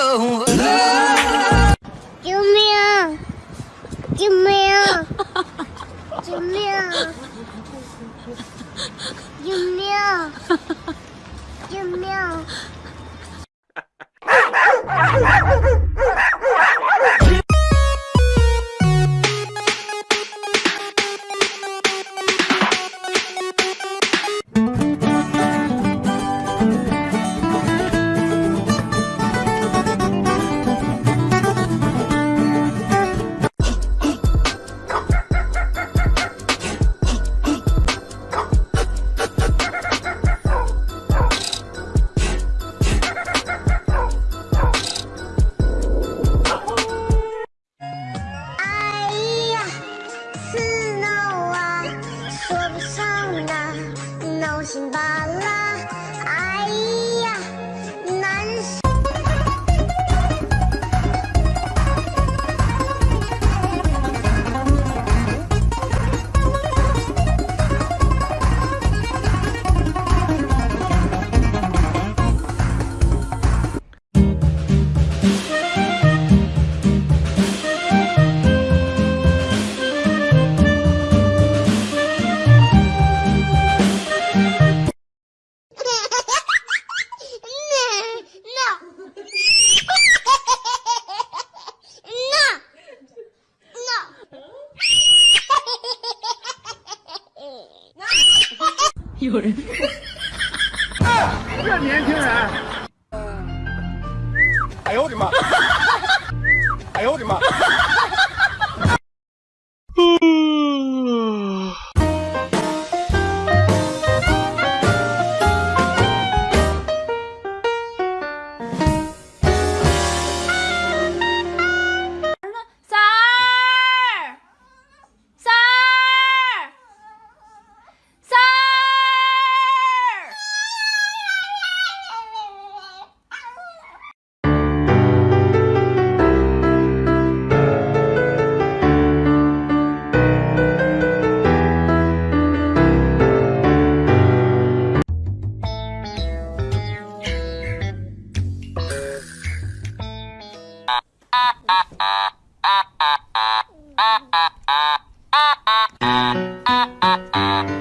救命！救命！救命！救命！救命有人，这年轻人，哎呦我的妈！哎呦我的妈！Ah, ah, ah, ah, ah, ah. ah.